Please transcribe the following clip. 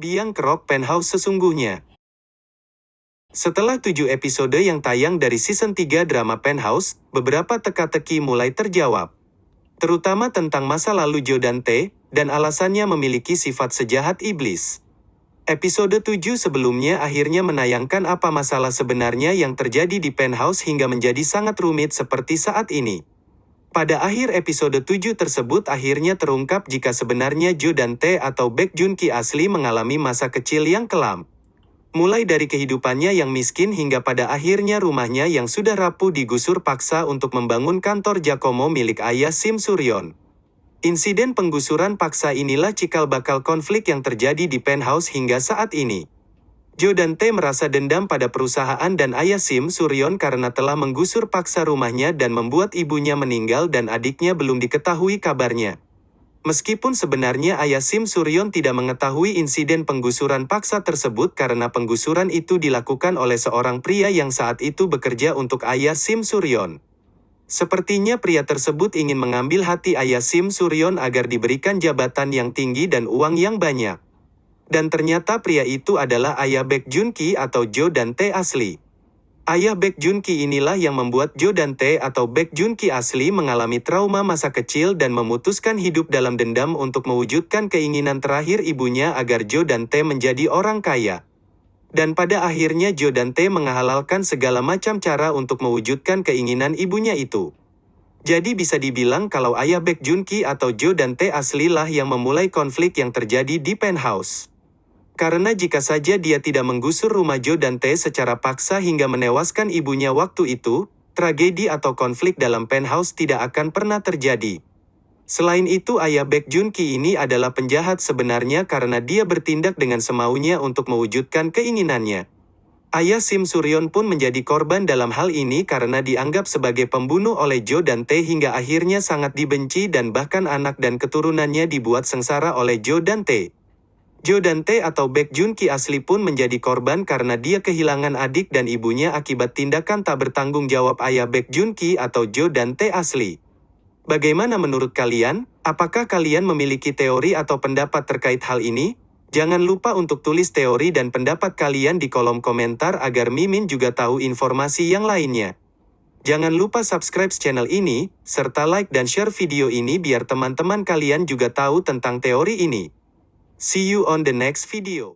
Biang Kerok Penthouse sesungguhnya. Setelah tujuh episode yang tayang dari season 3 drama Penthouse, beberapa teka-teki mulai terjawab. Terutama tentang masa lalu Joe dan T, dan alasannya memiliki sifat sejahat iblis. Episode 7 sebelumnya akhirnya menayangkan apa masalah sebenarnya yang terjadi di penthouse hingga menjadi sangat rumit seperti saat ini. Pada akhir episode 7 tersebut akhirnya terungkap jika sebenarnya Jo dan T atau Baek Jun Ki asli mengalami masa kecil yang kelam. Mulai dari kehidupannya yang miskin hingga pada akhirnya rumahnya yang sudah rapuh digusur paksa untuk membangun kantor Jakomo milik ayah Sim Suryon. Insiden penggusuran paksa inilah cikal bakal konflik yang terjadi di penthouse hingga saat ini. Jo dan T merasa dendam pada perusahaan dan ayah Sim Suryon karena telah menggusur paksa rumahnya dan membuat ibunya meninggal dan adiknya belum diketahui kabarnya. Meskipun sebenarnya ayah Sim Suryon tidak mengetahui insiden penggusuran paksa tersebut karena penggusuran itu dilakukan oleh seorang pria yang saat itu bekerja untuk ayah Sim Suryon. Sepertinya pria tersebut ingin mengambil hati ayah Sim Suryon agar diberikan jabatan yang tinggi dan uang yang banyak. Dan ternyata pria itu adalah ayah Baek Jun Ki atau Jo dan T asli. Ayah Baek Jun Ki inilah yang membuat Jo dan T atau Baek Jun Ki asli mengalami trauma masa kecil dan memutuskan hidup dalam dendam untuk mewujudkan keinginan terakhir ibunya agar Jo dan T menjadi orang kaya. Dan pada akhirnya Jo dan T menghalalkan segala macam cara untuk mewujudkan keinginan ibunya itu. Jadi bisa dibilang kalau ayah Baek Jun Ki atau Jo dan T aslilah yang memulai konflik yang terjadi di penthouse. Karena jika saja dia tidak menggusur rumah Jo dan T secara paksa hingga menewaskan ibunya waktu itu, tragedi atau konflik dalam penthouse tidak akan pernah terjadi. Selain itu ayah Baek Jun Ki ini adalah penjahat sebenarnya karena dia bertindak dengan semaunya untuk mewujudkan keinginannya. Ayah Sim Suryon pun menjadi korban dalam hal ini karena dianggap sebagai pembunuh oleh Jo dan T hingga akhirnya sangat dibenci dan bahkan anak dan keturunannya dibuat sengsara oleh Jo dan T. Jo dan T atau Baek Jun Ki asli pun menjadi korban karena dia kehilangan adik dan ibunya akibat tindakan tak bertanggung jawab ayah Baek Jun Ki atau Jo dan T asli. Bagaimana menurut kalian? Apakah kalian memiliki teori atau pendapat terkait hal ini? Jangan lupa untuk tulis teori dan pendapat kalian di kolom komentar agar Mimin juga tahu informasi yang lainnya. Jangan lupa subscribe channel ini, serta like dan share video ini biar teman-teman kalian juga tahu tentang teori ini. See you on the next video.